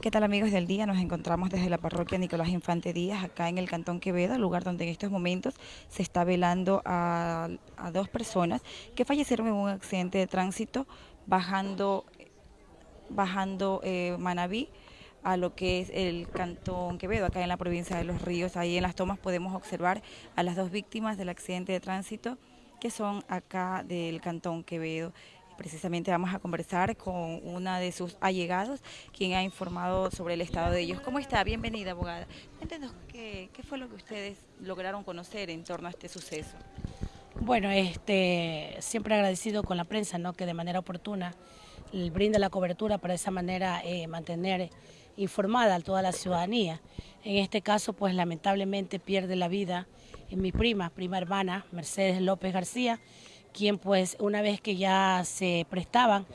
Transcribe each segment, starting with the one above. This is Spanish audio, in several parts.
¿Qué tal amigos del día? Nos encontramos desde la parroquia Nicolás Infante Díaz, acá en el Cantón Quevedo, lugar donde en estos momentos se está velando a, dos personas que fallecieron en un accidente de tránsito bajando, bajando eh, Manabí a lo que es el Cantón Quevedo, acá en la provincia de Los Ríos. Ahí en las tomas podemos observar a las dos víctimas del accidente de tránsito que son acá del Cantón Quevedo. Precisamente vamos a conversar con una de sus allegados, quien ha informado sobre el estado de ellos. ¿Cómo está? Bienvenida, abogada. Cuéntenos qué, fue lo que ustedes lograron conocer en torno a este suceso. Bueno, este, siempre agradecido con la prensa, ¿no? que de manera oportuna brinda la cobertura para de esa manera eh, mantener informada a toda la ciudadanía. En este caso, pues lamentablemente pierde la vida mi prima, prima hermana, Mercedes López García, quien pues una vez que ya se prestaban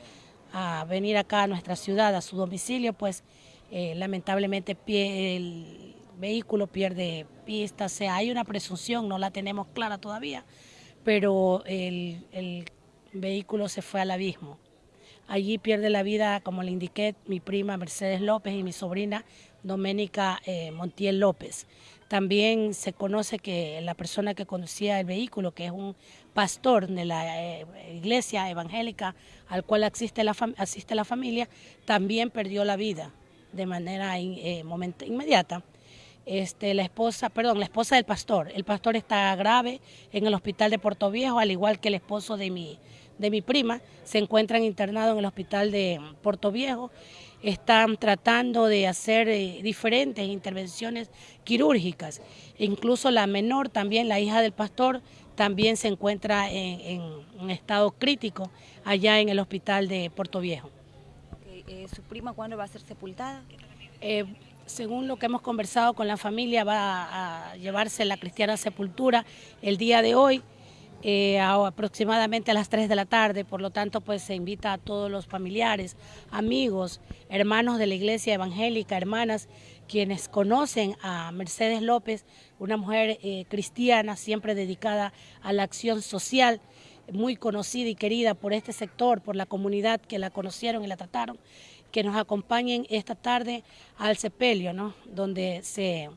a venir acá a nuestra ciudad, a su domicilio, pues eh, lamentablemente el vehículo pierde pista, o sea, hay una presunción, no la tenemos clara todavía, pero el, vehículo se fue al abismo. Allí pierde la vida, como le indiqué, mi prima Mercedes López y mi sobrina Doménica eh, Montiel López. También se conoce que la persona que conducía el vehículo, que es un pastor de la eh, iglesia evangélica al cual asiste la, asiste la familia, también perdió la vida de manera eh, inmediata. Este, la esposa, perdón, la esposa del pastor. El pastor está grave en el hospital de Puerto Viejo, al igual que el esposo de mi, de mi prima, se encuentran internados en el hospital de Puerto Viejo están tratando de hacer eh, diferentes intervenciones quirúrgicas. incluso la menor, también la hija del pastor, también se encuentra en, un estado crítico allá en el hospital de Puerto Viejo. Eh, ¿Su prima cuándo va a ser sepultada? Eh, según lo que hemos conversado con la familia, va a llevarse la cristiana sepultura el día de hoy. Eh, aproximadamente a las 3 de la tarde, por lo tanto pues se invita a todos los familiares, amigos, hermanos de la iglesia evangélica, hermanas, quienes conocen a Mercedes López, una mujer eh, cristiana siempre dedicada a la acción social, muy conocida y querida por este sector, por la comunidad que la conocieron y la trataron, que nos acompañen esta tarde al sepelio, ¿no? donde se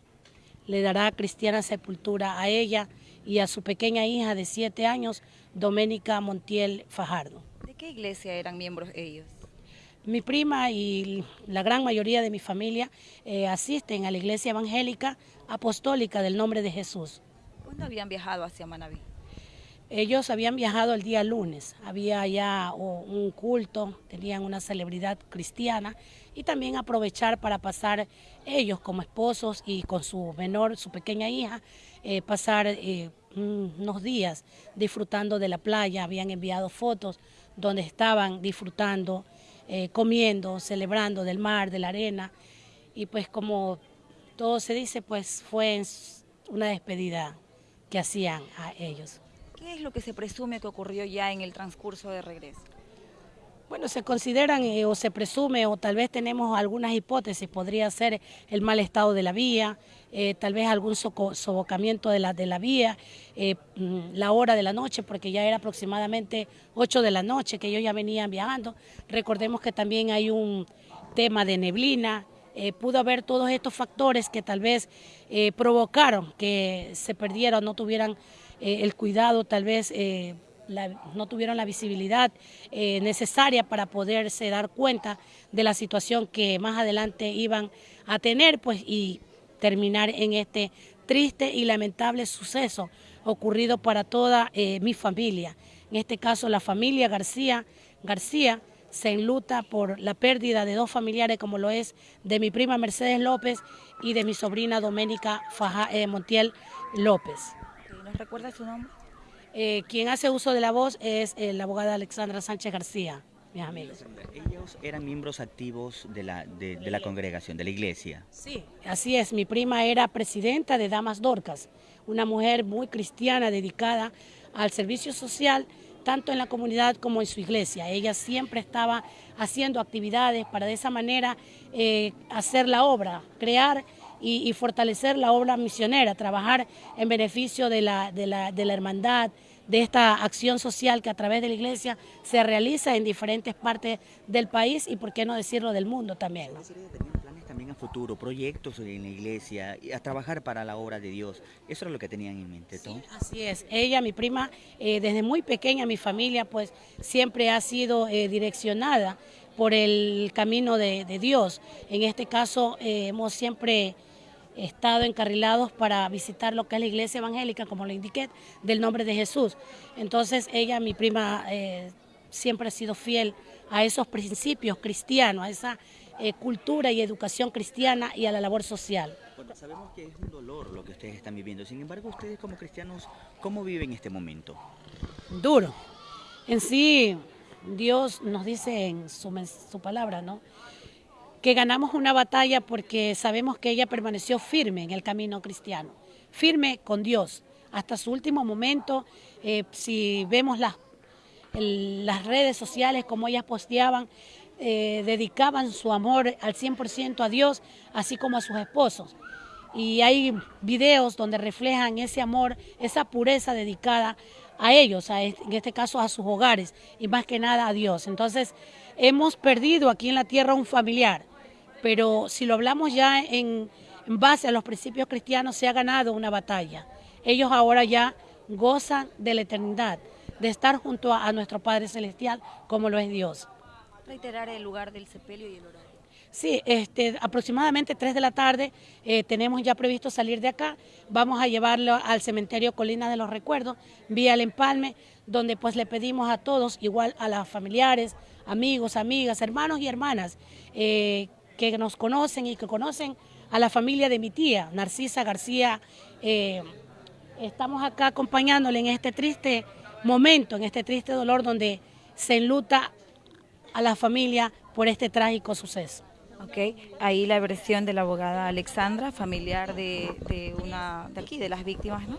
le dará cristiana sepultura a ella, y a su pequeña hija de siete años, Doménica Montiel Fajardo. ¿De qué iglesia eran miembros ellos? Mi prima y la gran mayoría de mi familia eh, asisten a la iglesia evangélica apostólica del nombre de Jesús. ¿Cuándo habían viajado hacia Manabí? Ellos habían viajado el día lunes, había ya un culto, tenían una celebridad cristiana y también aprovechar para pasar ellos como esposos y con su menor, su pequeña hija, eh, pasar eh, unos días disfrutando de la playa, habían enviado fotos donde estaban disfrutando, eh, comiendo, celebrando del mar, de la arena. Y pues como todo se dice, pues fue una despedida que hacían a ellos. ¿Qué es lo que se presume que ocurrió ya en el transcurso de regreso? Bueno, se consideran eh, o se presume o tal vez tenemos algunas hipótesis, podría ser el mal estado de la vía, eh, tal vez algún sofocamiento de la, de la vía, eh, mm, la hora de la noche, porque ya era aproximadamente 8 de la noche que ellos ya venían viajando. Recordemos que también hay un tema de neblina, pudo haber todos estos factores que tal vez provocaron que se perdieran, no tuvieran eh, el cuidado, tal vez eh, no tuvieron la visibilidad eh, necesaria para poderse dar cuenta de la situación que más adelante iban a tener pues y terminar en este triste y lamentable suceso ocurrido para toda mi familia. En este caso la familia García García se enluta por la pérdida de dos familiares como lo es de mi prima Mercedes López y de mi sobrina Doménica Montiel López recuerda su nombre? Eh, quien hace uso de la voz es eh, la abogada Alexandra Sánchez García, mis amigos. ¿Ellos eran miembros activos de la, de, la congregación, de la iglesia? Sí, así es. Mi prima era presidenta de Damas Dorcas, una mujer muy cristiana dedicada al servicio social, tanto en la comunidad como en su iglesia. Ella siempre estaba haciendo actividades para de esa manera eh, hacer la obra, crear y, fortalecer la obra misionera, trabajar en beneficio de la, de la, hermandad, de esta acción social que a través de la iglesia se realiza en diferentes partes del país y por qué no decirlo del mundo también. planes también a futuro, proyectos en la iglesia, a trabajar para la obra de Dios. Eso es lo que tenían en mente, ¿no? así es. Ella, mi prima, eh, desde muy pequeña, mi familia, pues siempre ha sido eh, direccionada por el camino de, Dios. En este caso, eh, hemos siempre estado encarrilados para visitar lo que es la iglesia evangélica, como le indiqué, del nombre de Jesús. Entonces ella, mi prima, eh, siempre ha sido fiel a esos principios cristianos, a esa eh, cultura y educación cristiana y a la labor social. Bueno, sabemos que es un dolor lo que ustedes están viviendo, sin embargo ustedes como cristianos, ¿cómo viven este momento? Duro. En sí, Dios nos dice en su, su palabra, ¿no? Que ganamos una batalla porque sabemos que ella permaneció firme en el camino cristiano, firme con Dios hasta su último momento. Eh, si vemos las, las redes sociales, como ellas posteaban, eh, dedicaban su amor al 100% a Dios, así como a sus esposos. Y hay videos donde reflejan ese amor, esa pureza dedicada a ellos, en este caso a sus hogares y más que nada a Dios. Entonces, hemos perdido aquí en la tierra un familiar pero si lo hablamos ya en, base a los principios cristianos, se ha ganado una batalla. Ellos ahora ya gozan de la eternidad, de estar junto a, nuestro Padre Celestial como lo es Dios. Reiterar el lugar del sepelio y el horario. Sí, este, aproximadamente 3 de la tarde eh, tenemos ya previsto salir de acá. Vamos a llevarlo al cementerio Colina de los Recuerdos, vía el empalme, donde pues le pedimos a todos, igual a las familiares, amigos, amigas, hermanos y hermanas, eh, que nos conocen y que conocen a la familia de mi tía, Narcisa García. Eh, estamos acá acompañándole en este triste momento, en este triste dolor donde se enluta a la familia por este trágico suceso. Ok, ahí la versión de la abogada Alexandra, familiar de, una de aquí, de las víctimas, ¿no?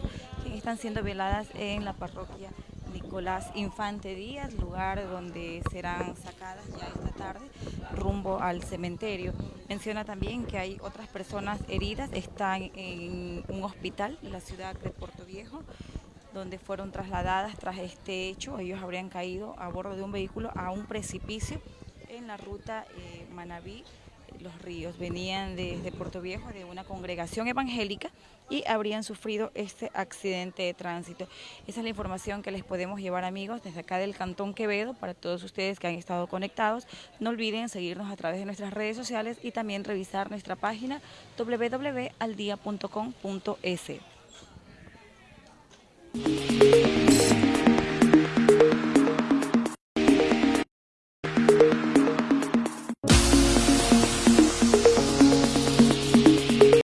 Están siendo violadas en la parroquia Nicolás Infante Díaz, lugar donde serán sacadas ya esta tarde rumbo al cementerio. Menciona también que hay otras personas heridas, están en un hospital en la ciudad de Puerto Viejo, donde fueron trasladadas tras este hecho. Ellos habrían caído a bordo de un vehículo a un precipicio en la ruta eh, Manabí los ríos. Venían desde Puerto Viejo de una congregación evangélica y habrían sufrido este accidente de tránsito. Esa es la información que les podemos llevar amigos desde acá del Cantón Quevedo para todos ustedes que han estado conectados. No olviden seguirnos a través de nuestras redes sociales y también revisar nuestra página www.aldia.com.es.